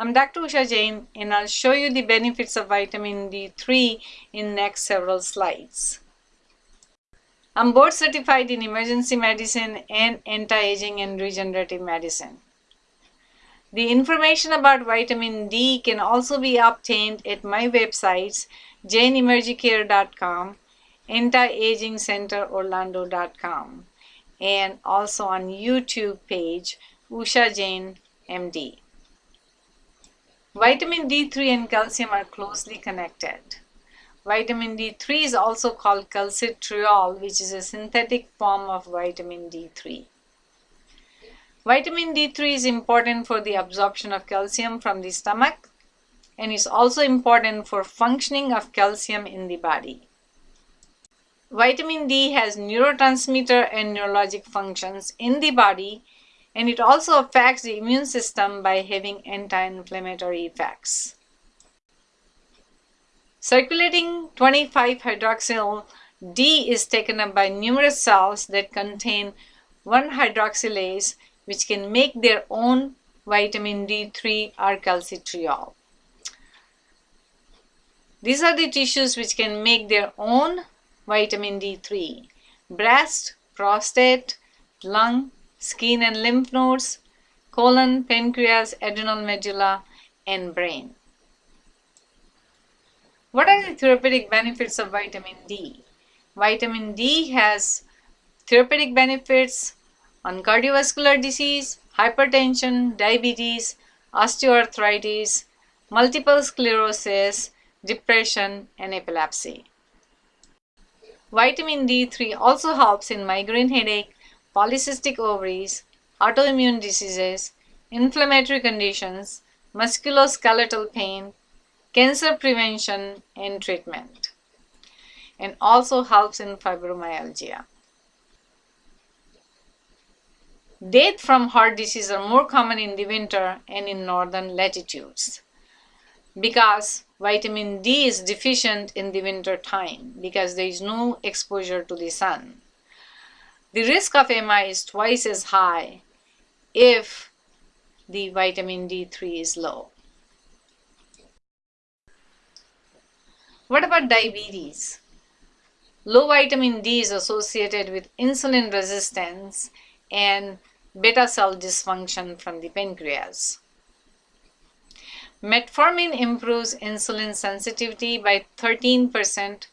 I'm Dr. Usha Jain and I'll show you the benefits of vitamin D3 in next several slides. I'm board certified in emergency medicine and anti-aging and regenerative medicine. The information about vitamin D can also be obtained at my websites jainemergicare.com, antiagingcenterorlando.com, and also on YouTube page Usha Jain MD. Vitamin D3 and calcium are closely connected. Vitamin D3 is also called calcitriol, which is a synthetic form of vitamin D3. Vitamin D3 is important for the absorption of calcium from the stomach and is also important for functioning of calcium in the body. Vitamin D has neurotransmitter and neurologic functions in the body and it also affects the immune system by having anti-inflammatory effects. Circulating 25-hydroxyl D is taken up by numerous cells that contain 1-hydroxylase which can make their own vitamin D3 or calcitriol. These are the tissues which can make their own vitamin D3. Breast, prostate, lung, skin and lymph nodes, colon, pancreas, adrenal medulla, and brain. What are the therapeutic benefits of vitamin D? Vitamin D has therapeutic benefits on cardiovascular disease, hypertension, diabetes, osteoarthritis, multiple sclerosis, depression, and epilepsy. Vitamin D3 also helps in migraine headache, polycystic ovaries, autoimmune diseases, inflammatory conditions, musculoskeletal pain, cancer prevention and treatment, and also helps in fibromyalgia. Death from heart disease are more common in the winter and in northern latitudes because vitamin D is deficient in the winter time because there is no exposure to the sun. The risk of MI is twice as high if the vitamin D3 is low. What about diabetes? Low vitamin D is associated with insulin resistance and beta cell dysfunction from the pancreas. Metformin improves insulin sensitivity by 13%.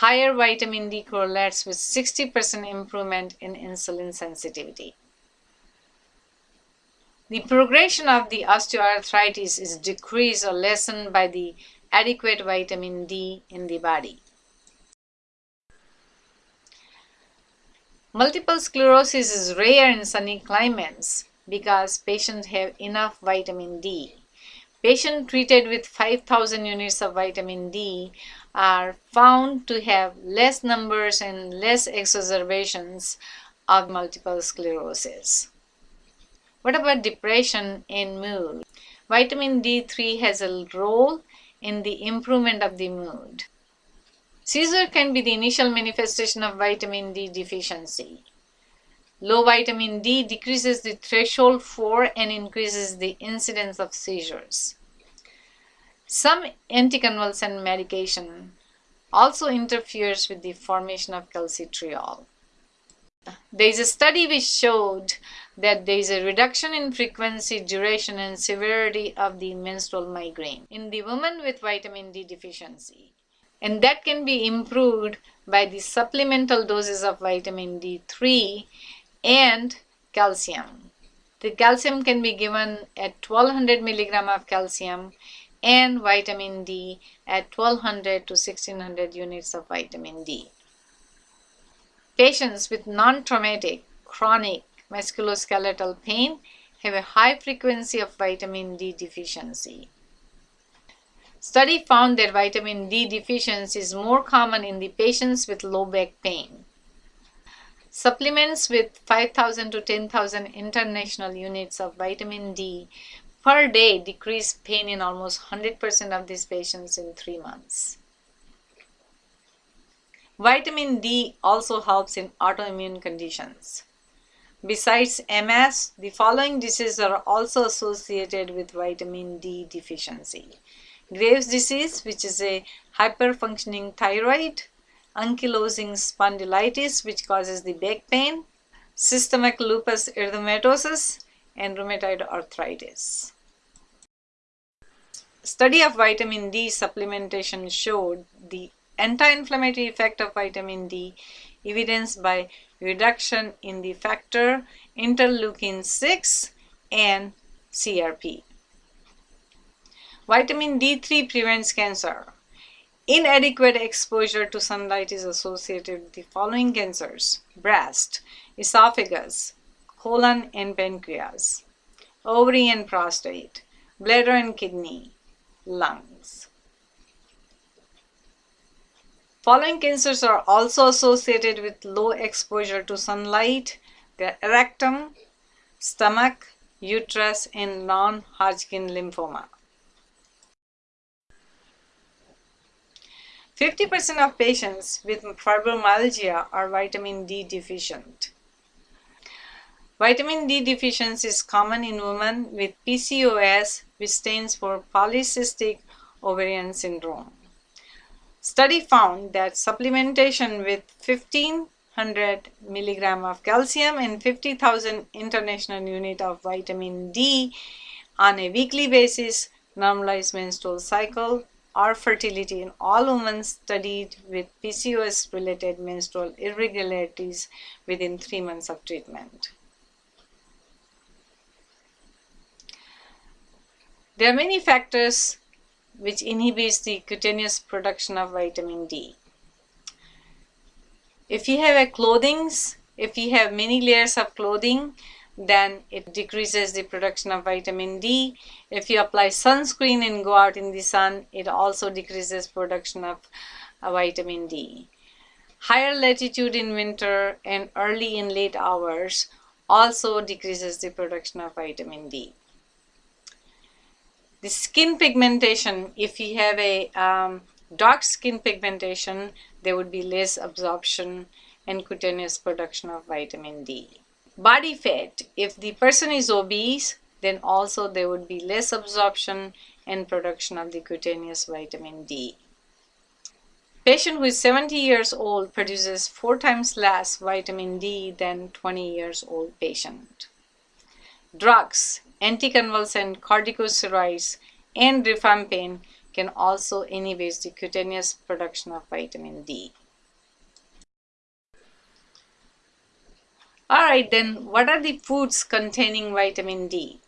Higher vitamin D correlates with 60% improvement in insulin sensitivity. The progression of the osteoarthritis is decreased or lessened by the adequate vitamin D in the body. Multiple sclerosis is rare in sunny climates because patients have enough vitamin D. Patients treated with 5000 units of vitamin D are found to have less numbers and less exacerbations of multiple sclerosis. What about depression and mood? Vitamin D3 has a role in the improvement of the mood. Seizure can be the initial manifestation of vitamin D deficiency. Low vitamin D decreases the threshold for and increases the incidence of seizures. Some anticonvulsant medication also interferes with the formation of calcitriol. There is a study which showed that there is a reduction in frequency, duration, and severity of the menstrual migraine in the woman with vitamin D deficiency and that can be improved by the supplemental doses of vitamin D3 and calcium. The calcium can be given at 1200 milligram of calcium and vitamin D at 1200 to 1600 units of vitamin D. Patients with non-traumatic chronic musculoskeletal pain have a high frequency of vitamin D deficiency. Study found that vitamin D deficiency is more common in the patients with low back pain. Supplements with 5,000 to 10,000 international units of vitamin D per day decrease pain in almost 100% of these patients in three months. Vitamin D also helps in autoimmune conditions. Besides MS, the following diseases are also associated with vitamin D deficiency. Graves' disease, which is a hyperfunctioning thyroid, ankylosing spondylitis, which causes the back pain, systemic lupus erythematosus, and rheumatoid arthritis. Study of vitamin D supplementation showed the anti-inflammatory effect of vitamin D evidenced by reduction in the factor interleukin 6 and CRP. Vitamin D3 prevents cancer. Inadequate exposure to sunlight is associated with the following cancers breast, esophagus, colon and pancreas, ovary and prostate, bladder and kidney, lungs. Following cancers are also associated with low exposure to sunlight, the rectum, stomach, uterus, and non-Hodgkin lymphoma. 50% of patients with fibromyalgia are vitamin D deficient. Vitamin D deficiency is common in women with PCOS, which stands for polycystic ovarian syndrome. Study found that supplementation with 1500 milligram of calcium and 50,000 international unit of vitamin D on a weekly basis normalized menstrual cycle or fertility in all women studied with PCOS related menstrual irregularities within three months of treatment. There are many factors which inhibits the cutaneous production of vitamin D. If you have a clothing, if you have many layers of clothing, then it decreases the production of vitamin D. If you apply sunscreen and go out in the sun, it also decreases production of uh, vitamin D. Higher latitude in winter and early and late hours also decreases the production of vitamin D. The skin pigmentation, if you have a um, dark skin pigmentation, there would be less absorption and cutaneous production of vitamin D. Body fat, if the person is obese, then also there would be less absorption and production of the cutaneous vitamin D. Patient who is 70 years old produces four times less vitamin D than 20 years old patient. Drugs, anticonvulsant, corticosteroids, and rifampin can also inhibit the cutaneous production of vitamin D. Alright then, what are the foods containing vitamin D?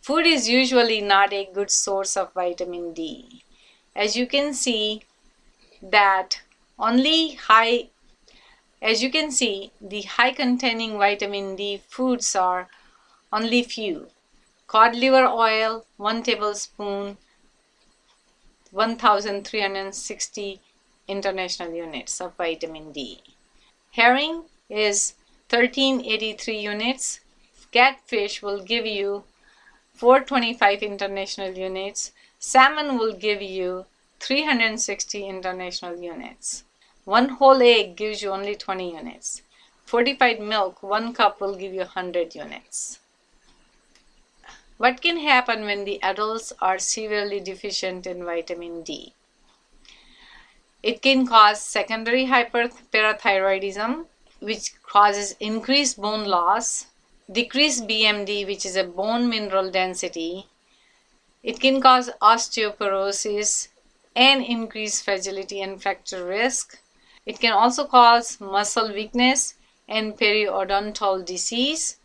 Food is usually not a good source of vitamin D. As you can see that only high, as you can see, the high containing vitamin D foods are only few. Cod liver oil, 1 tablespoon, 1360 international units of vitamin D. Herring is 1383 units. Catfish will give you 425 international units. Salmon will give you 360 international units. One whole egg gives you only 20 units. Fortified milk, one cup will give you 100 units. What can happen when the adults are severely deficient in vitamin D? It can cause secondary hyperparathyroidism, which causes increased bone loss, decreased BMD, which is a bone mineral density. It can cause osteoporosis and increase fragility and fracture risk. It can also cause muscle weakness and periodontal disease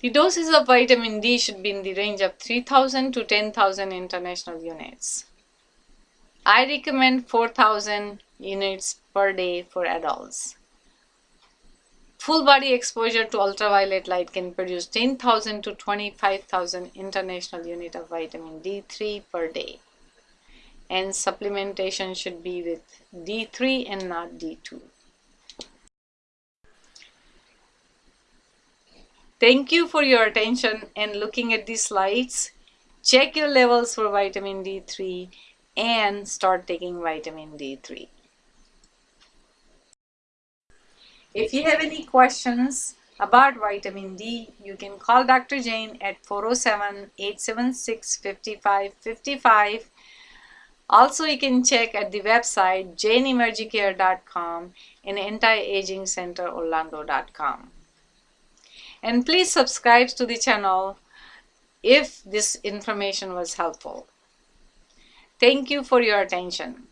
The doses of vitamin D should be in the range of 3000 to 10,000 international units. I recommend 4000 units per day for adults. Full body exposure to ultraviolet light can produce 10,000 to 25,000 international unit of vitamin D3 per day. And supplementation should be with D3 and not D2. Thank you for your attention and looking at these slides. Check your levels for vitamin D3 and start taking vitamin D3. If you have any questions about vitamin D, you can call Dr. Jain at 407-876-5555. Also, you can check at the website jainemergicare.com and anti-aging-center-orlando.com. And please subscribe to the channel if this information was helpful. Thank you for your attention.